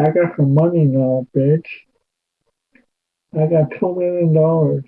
I got some money now, bitch. I got two million dollars.